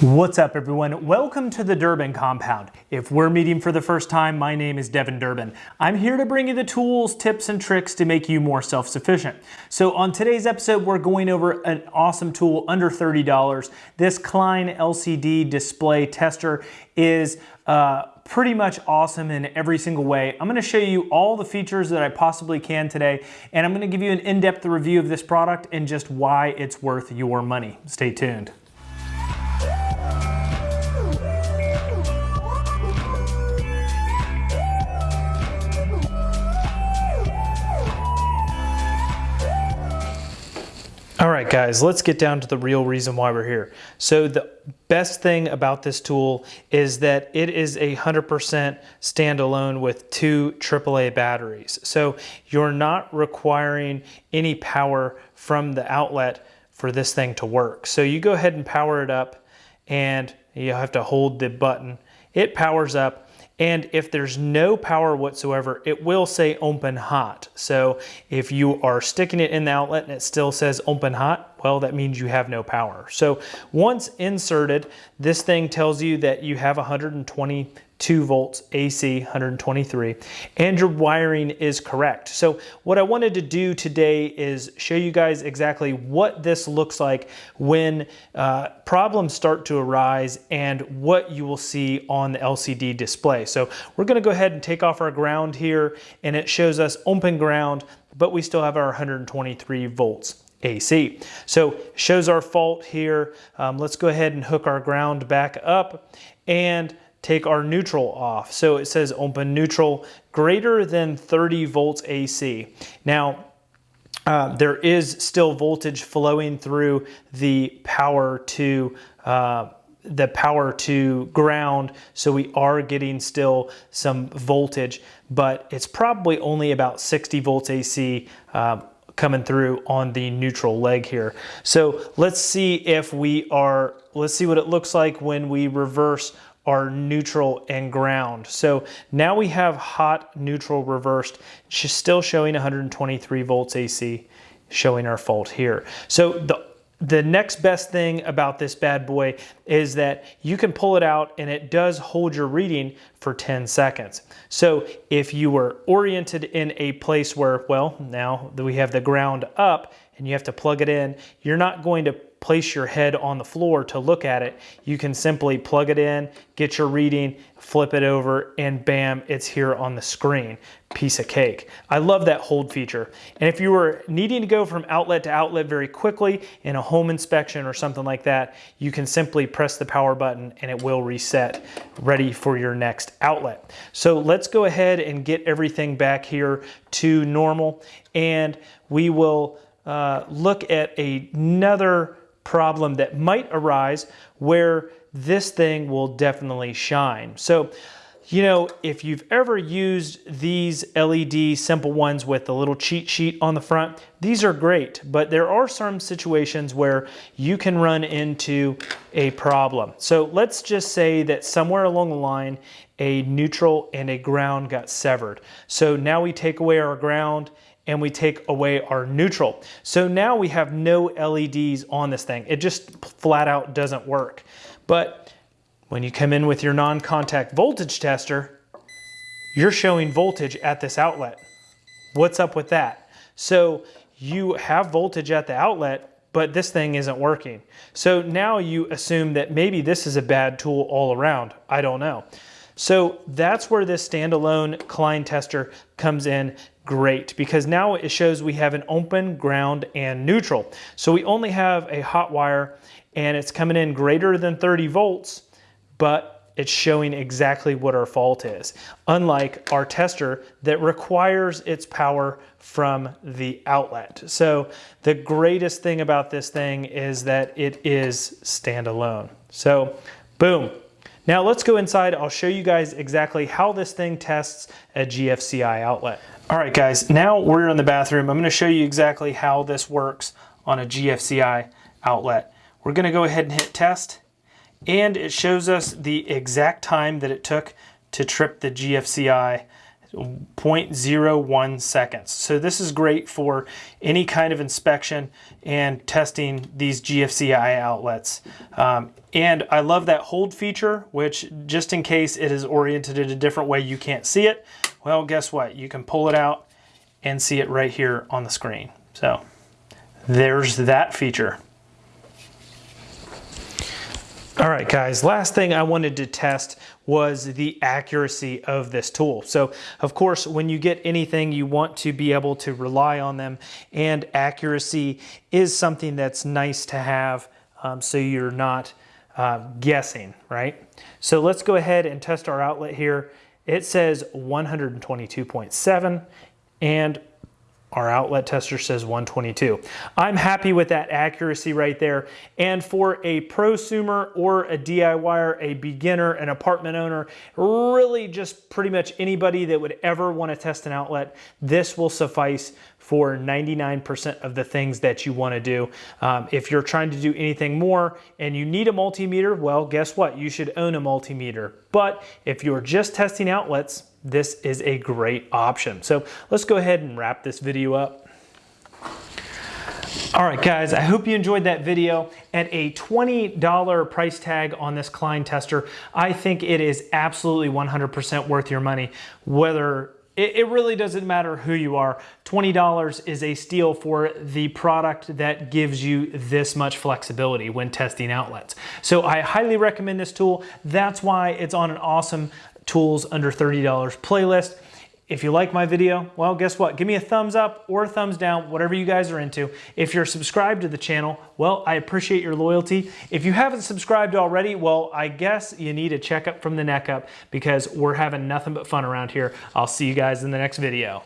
What's up everyone? Welcome to the Durbin Compound. If we're meeting for the first time, my name is Devin Durbin. I'm here to bring you the tools, tips, and tricks to make you more self-sufficient. So on today's episode, we're going over an awesome tool under $30. This Klein LCD display tester is uh, pretty much awesome in every single way. I'm gonna show you all the features that I possibly can today, and I'm gonna give you an in-depth review of this product and just why it's worth your money. Stay tuned. Guys, let's get down to the real reason why we're here. So the best thing about this tool is that it is a 100% standalone with two AAA batteries. So you're not requiring any power from the outlet for this thing to work. So you go ahead and power it up and you have to hold the button. It powers up and if there's no power whatsoever, it will say open hot. So if you are sticking it in the outlet and it still says open hot, well, that means you have no power. So once inserted, this thing tells you that you have 122 volts AC 123 and your wiring is correct. So what I wanted to do today is show you guys exactly what this looks like when uh, problems start to arise and what you will see on the LCD display. So we're gonna go ahead and take off our ground here and it shows us open ground but we still have our 123 volts. AC. So shows our fault here. Um, let's go ahead and hook our ground back up and take our neutral off. So it says open neutral greater than 30 volts AC. Now, uh, there is still voltage flowing through the power to uh, the power to ground so we are getting still some voltage but it's probably only about 60 volts AC uh, coming through on the neutral leg here so let's see if we are let's see what it looks like when we reverse our neutral and ground. So now we have hot, neutral, reversed, She's still showing 123 volts AC, showing our fault here. So the the next best thing about this bad boy is that you can pull it out and it does hold your reading for 10 seconds. So if you were oriented in a place where, well, now that we have the ground up and you have to plug it in, you're not going to place your head on the floor to look at it, you can simply plug it in, get your reading, flip it over, and bam, it's here on the screen. Piece of cake. I love that hold feature. And if you were needing to go from outlet to outlet very quickly in a home inspection or something like that, you can simply press the power button and it will reset ready for your next outlet. So let's go ahead and get everything back here to normal and we will uh, look at another problem that might arise where this thing will definitely shine. So, you know, if you've ever used these LED simple ones with the little cheat sheet on the front, these are great, but there are some situations where you can run into a problem. So let's just say that somewhere along the line, a neutral and a ground got severed. So now we take away our ground and we take away our neutral. So now we have no LEDs on this thing. It just flat out doesn't work. But when you come in with your non-contact voltage tester, you're showing voltage at this outlet. What's up with that? So you have voltage at the outlet, but this thing isn't working. So now you assume that maybe this is a bad tool all around. I don't know. So that's where this standalone Klein tester comes in great because now it shows we have an open, ground, and neutral. So we only have a hot wire and it's coming in greater than 30 volts, but it's showing exactly what our fault is. Unlike our tester that requires its power from the outlet. So the greatest thing about this thing is that it is standalone. So boom, now let's go inside. I'll show you guys exactly how this thing tests a GFCI outlet. All right guys, now we're in the bathroom. I'm gonna show you exactly how this works on a GFCI outlet. We're gonna go ahead and hit test and it shows us the exact time that it took to trip the GFCI 0.01 seconds. So this is great for any kind of inspection and testing these GFCI outlets. Um, and I love that hold feature, which just in case it is oriented in a different way, you can't see it. Well, guess what? You can pull it out and see it right here on the screen. So there's that feature. All right, guys, last thing I wanted to test was the accuracy of this tool. So of course, when you get anything, you want to be able to rely on them and accuracy is something that's nice to have um, so you're not uh, guessing, right? So let's go ahead and test our outlet here. It says 122.7 and our outlet tester says 122. I'm happy with that accuracy right there. And for a prosumer or a DIYer, a beginner, an apartment owner, really just pretty much anybody that would ever want to test an outlet, this will suffice for 99% of the things that you want to do. Um, if you're trying to do anything more and you need a multimeter, well, guess what? You should own a multimeter. But if you're just testing outlets, this is a great option. So let's go ahead and wrap this video up. All right, guys, I hope you enjoyed that video. At a $20 price tag on this Klein tester, I think it is absolutely 100% worth your money, whether it, really doesn't matter who you are. $20 is a steal for the product that gives you this much flexibility when testing outlets. So I highly recommend this tool. That's why it's on an awesome tools under $30 playlist. If you like my video, well, guess what? Give me a thumbs up or a thumbs down, whatever you guys are into. If you're subscribed to the channel, well, I appreciate your loyalty. If you haven't subscribed already, well, I guess you need a checkup from the neck up because we're having nothing but fun around here. I'll see you guys in the next video.